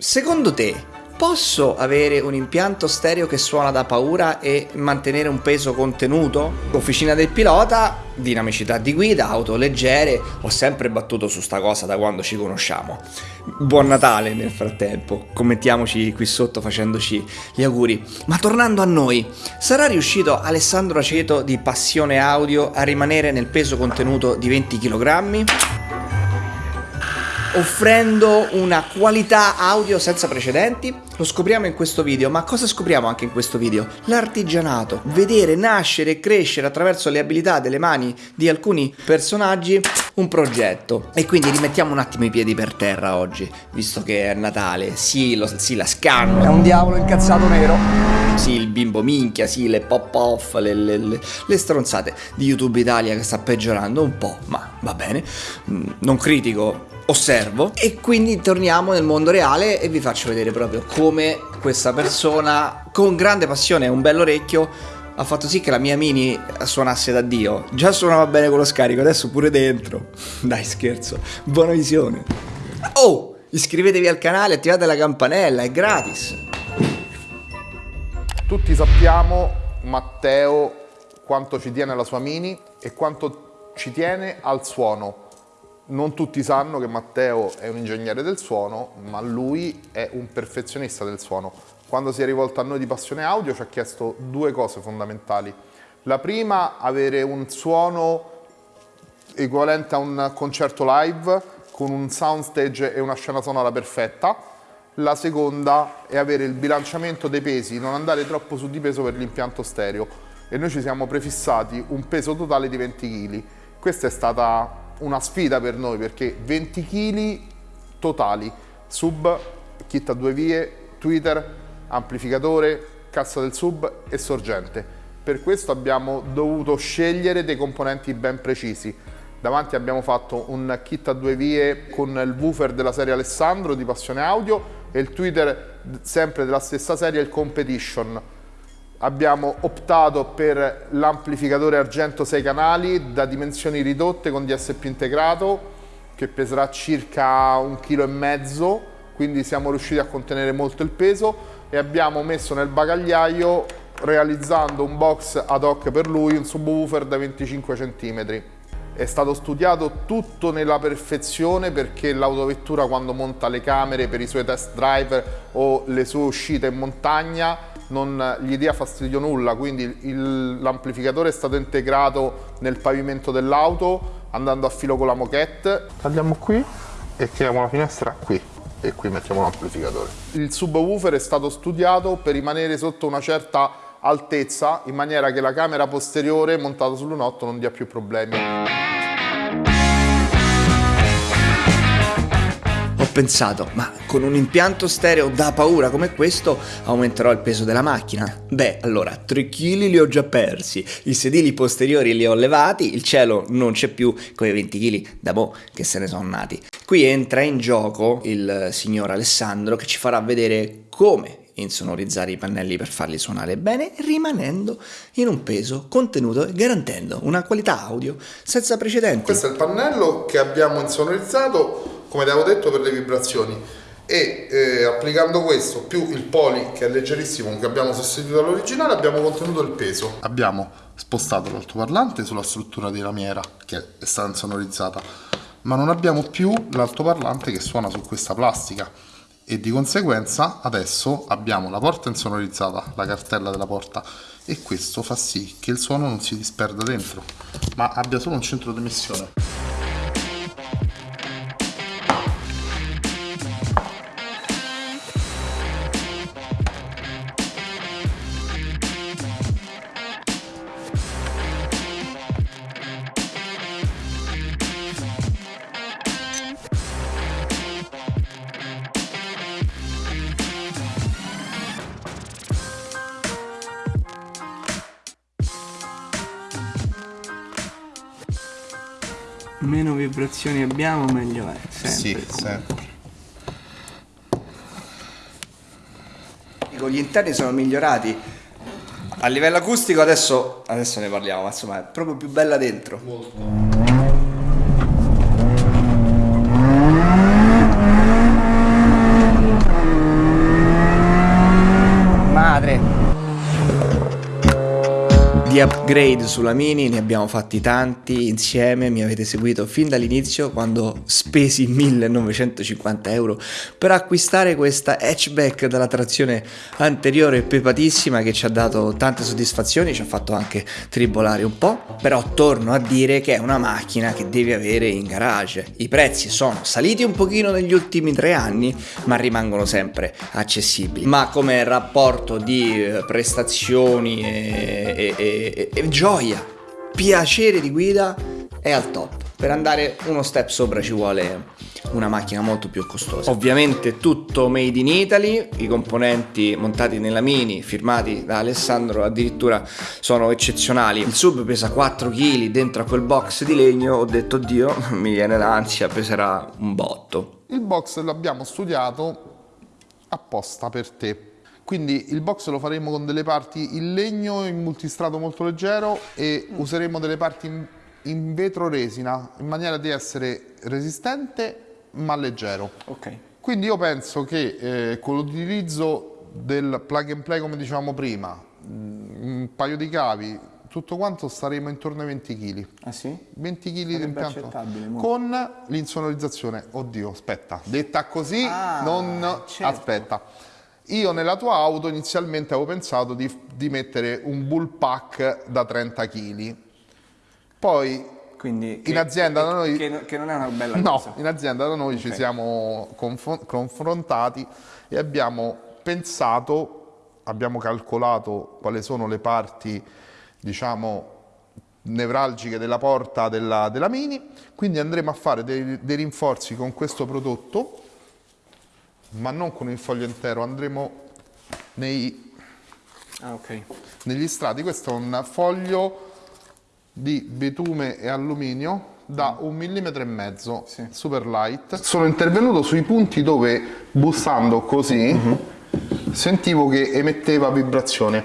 Secondo te, posso avere un impianto stereo che suona da paura e mantenere un peso contenuto? Officina del pilota, dinamicità di guida, auto leggere, ho sempre battuto su sta cosa da quando ci conosciamo. Buon Natale nel frattempo, commentiamoci qui sotto facendoci gli auguri. Ma tornando a noi, sarà riuscito Alessandro Aceto di Passione Audio a rimanere nel peso contenuto di 20 kg? Offrendo una qualità audio senza precedenti? Lo scopriamo in questo video, ma cosa scopriamo anche in questo video? L'artigianato, vedere nascere e crescere attraverso le abilità delle mani di alcuni personaggi un progetto. E quindi rimettiamo un attimo i piedi per terra oggi, visto che è Natale, sì, lo, sì la scanno. È un diavolo incazzato nero. Sì, il bimbo minchia, sì, le pop off, le, le, le, le stronzate di YouTube Italia che sta peggiorando un po', ma va bene. Mm, non critico osservo e quindi torniamo nel mondo reale e vi faccio vedere proprio come questa persona con grande passione e un bello orecchio ha fatto sì che la mia mini suonasse da Dio. Già suonava bene con lo scarico, adesso pure dentro. Dai scherzo, buona visione. Oh, iscrivetevi al canale, attivate la campanella, è gratis. Tutti sappiamo Matteo quanto ci tiene alla sua mini e quanto ci tiene al suono non tutti sanno che Matteo è un ingegnere del suono, ma lui è un perfezionista del suono. Quando si è rivolto a noi di Passione Audio ci ha chiesto due cose fondamentali. La prima, avere un suono equivalente a un concerto live con un soundstage e una scena sonora perfetta. La seconda è avere il bilanciamento dei pesi, non andare troppo su di peso per l'impianto stereo. E noi ci siamo prefissati un peso totale di 20 kg. Questa è stata una sfida per noi perché 20 kg totali, sub, kit a due vie, tweeter, amplificatore, cassa del sub e sorgente. Per questo abbiamo dovuto scegliere dei componenti ben precisi. Davanti abbiamo fatto un kit a due vie con il woofer della serie Alessandro di Passione Audio e il tweeter sempre della stessa serie, il Competition abbiamo optato per l'amplificatore argento 6 canali da dimensioni ridotte con DSP integrato che peserà circa un chilo e mezzo quindi siamo riusciti a contenere molto il peso e abbiamo messo nel bagagliaio realizzando un box ad hoc per lui un subwoofer da 25 cm è stato studiato tutto nella perfezione perché l'autovettura quando monta le camere per i suoi test driver o le sue uscite in montagna non gli dia fastidio nulla, quindi l'amplificatore è stato integrato nel pavimento dell'auto andando a filo con la moquette. Tagliamo qui e chiamiamo la finestra qui e qui mettiamo l'amplificatore. Il subwoofer è stato studiato per rimanere sotto una certa altezza in maniera che la camera posteriore montata sull'1.8 non dia più problemi. Pensato, ma con un impianto stereo da paura come questo aumenterò il peso della macchina? Beh, allora, 3 kg li ho già persi, i sedili posteriori li ho levati, il cielo non c'è più, quei 20 kg da boh che se ne sono nati. Qui entra in gioco il signor Alessandro che ci farà vedere come insonorizzare i pannelli per farli suonare bene rimanendo in un peso contenuto e garantendo una qualità audio senza precedenti. Questo è il pannello che abbiamo insonorizzato come ti avevo detto per le vibrazioni. E eh, applicando questo più il poli che è leggerissimo che abbiamo sostituito all'originale abbiamo contenuto il peso. Abbiamo spostato l'altoparlante sulla struttura di lamiera che è stata insonorizzata ma non abbiamo più l'altoparlante che suona su questa plastica e di conseguenza adesso abbiamo la porta insonorizzata, la cartella della porta e questo fa sì che il suono non si disperda dentro ma abbia solo un centro di emissione meno vibrazioni abbiamo meglio è sempre, sì, sempre. gli interni sono migliorati a livello acustico adesso, adesso ne parliamo ma insomma è proprio più bella dentro Molto. madre Upgrade sulla Mini ne abbiamo fatti tanti insieme, mi avete seguito fin dall'inizio quando spesi 1950 euro per acquistare questa hatchback dalla trazione anteriore pepatissima che ci ha dato tante soddisfazioni, ci ha fatto anche tribolare un po', però torno a dire che è una macchina che devi avere in garage. I prezzi sono saliti un pochino negli ultimi tre anni, ma rimangono sempre accessibili. Ma come rapporto di eh, prestazioni e, e, e e, e gioia, piacere di guida è al top. Per andare uno step sopra ci vuole una macchina molto più costosa. Ovviamente tutto made in Italy, i componenti montati nella Mini, firmati da Alessandro, addirittura sono eccezionali. Il sub pesa 4 kg dentro a quel box di legno, ho detto Dio, mi viene l'ansia, peserà un botto. Il box l'abbiamo studiato apposta per te quindi il box lo faremo con delle parti in legno in multistrato molto leggero e mm. useremo delle parti in, in, vetro resina in maniera di essere resistente ma leggero. Ok. Quindi io penso che eh, con l'utilizzo del plug and play come dicevamo prima, mm, un paio di cavi, tutto quanto staremo intorno ai 20 kg. Ah sì? 20 kg di impianto. Con l'insonorizzazione, oddio, aspetta, detta così, ah, non certo. aspetta io nella tua auto inizialmente avevo pensato di, di mettere un bull pack da 30 kg. Poi Quindi, in azienda da noi... Che, che, non è una bella no, cosa. in azienda da noi okay. ci siamo confrontati e abbiamo pensato, abbiamo calcolato quali sono le parti, diciamo, nevralgiche della porta della, della Mini, quindi andremo a fare dei, dei rinforzi con questo prodotto ma non con il foglio intero, andremo nei, ah, okay. negli strati. Questo è un foglio di bitume e alluminio da un millimetro e mezzo, sì. super light. Sono intervenuto sui punti dove bussando così mhm. -huh. sentivo che emetteva vibrazione.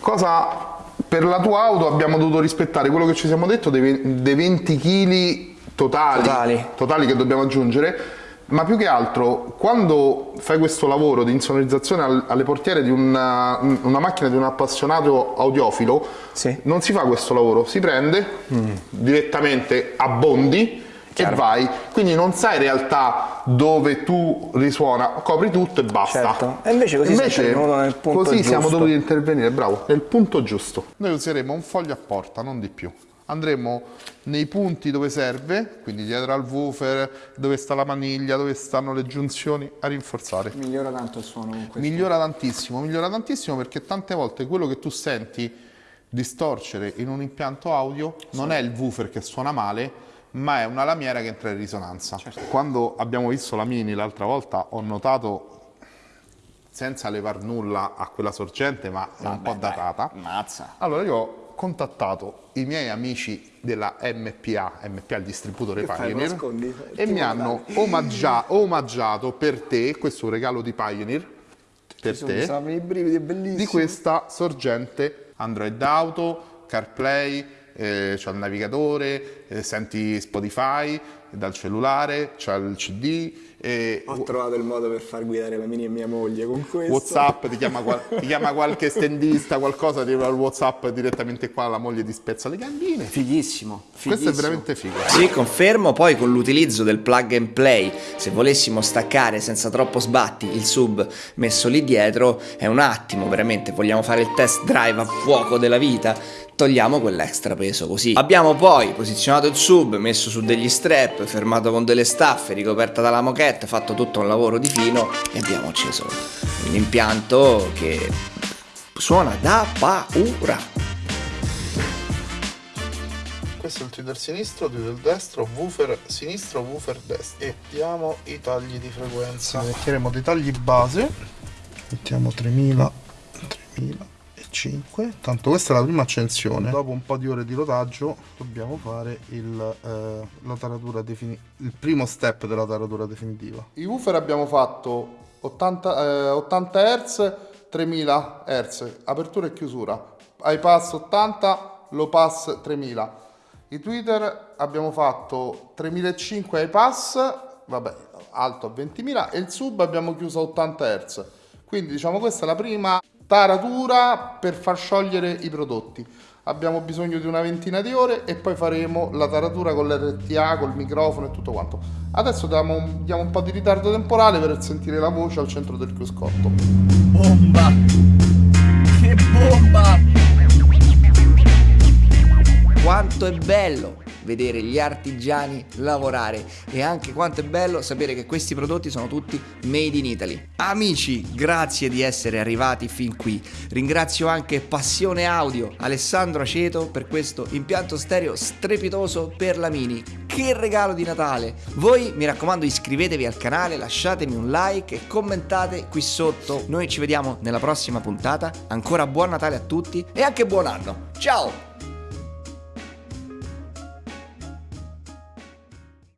Cosa per la tua auto abbiamo dovuto rispettare quello che ci siamo detto dei, dei 20 kg totali, totali. totali che dobbiamo aggiungere ma più che altro quando fai questo lavoro di insonorizzazione alle portiere di una, una macchina di un appassionato audiofilo sì. non si fa questo lavoro, si prende mm. direttamente a bondi Chiaro. e vai, quindi non sai in realtà dove tu risuona, copri tutto e basta. Certo. E invece così, invece, nel punto così giusto. siamo dovuti intervenire, bravo, nel punto giusto. Noi useremo un foglio a porta, non di più andremo nei punti dove serve, quindi dietro al woofer, dove sta la maniglia, dove stanno le giunzioni, a rinforzare. Migliora tanto il suono con questo. Migliora tantissimo, migliora tantissimo perché tante volte quello che tu senti distorcere in un impianto audio sì. non è il woofer che suona male, ma è una lamiera che entra in risonanza. Certo. Quando abbiamo visto la Mini l'altra volta ho notato senza levar nulla a quella sorgente, ma è un po' datata. Mazza. Allora io contattato i miei amici della MPA, MPA il distributore Pioneer, nascondi, e mi hanno omaggia, omaggiato per te, questo regalo di Pioneer, per Ci te, brividi, di questa sorgente Android Auto, CarPlay, eh, c'è il navigatore, eh, senti Spotify dal cellulare, c'è il CD, e Ho trovato il modo per far guidare la mini e mia moglie con questo. Whatsapp, ti chiama, qual ti chiama qualche stendista, qualcosa, ti arriva il Whatsapp direttamente qua, la moglie ti spezza le gambine. Fighissimo, fighissimo. Questo è veramente figo. Sì, confermo, poi con l'utilizzo del plug and play, se volessimo staccare senza troppo sbatti il sub messo lì dietro, è un attimo, veramente, vogliamo fare il test drive a fuoco della vita, togliamo quell'extra peso così. Abbiamo poi posizionato il sub, messo su degli strap, fermato con delle staffe, ricoperta dalla moquette, fatto tutto un lavoro di fino e abbiamo acceso un impianto che suona da paura. Questo è il tweeter sinistro, tweeter destro, woofer sinistro, woofer destro. E diamo i tagli di frequenza. Metteremo dei tagli base. Mettiamo 3000, 3000 5 tanto questa è la prima accensione. Dopo un po' di ore di rodaggio dobbiamo fare il, eh, la taratura definitiva il primo step della taratura definitiva. I woofer abbiamo fatto 80, eh, 80 Hz 3000 Hz apertura e chiusura. iPass 80 low pass 3000 i tweeter abbiamo fatto 3005 iPass vabbè alto a 20.000 e il sub abbiamo chiuso a 80 Hz quindi diciamo questa è la prima taratura per far sciogliere i prodotti. Abbiamo bisogno di una ventina di ore e poi faremo la taratura con l'RTA, col microfono e tutto quanto. Adesso diamo, diamo un po' di ritardo temporale per sentire la voce al centro del cruscotto. Bomba! Che bomba! Quanto è bello vedere gli artigiani lavorare e anche quanto è bello sapere che questi prodotti sono tutti made in Italy. Amici, grazie di essere arrivati fin qui. Ringrazio anche Passione Audio, Alessandro Aceto per questo impianto stereo strepitoso per la Mini. Che regalo di Natale! Voi mi raccomando iscrivetevi al canale, lasciatemi un like e commentate qui sotto. Noi ci vediamo nella prossima puntata. Ancora buon Natale a tutti e anche buon anno. Ciao!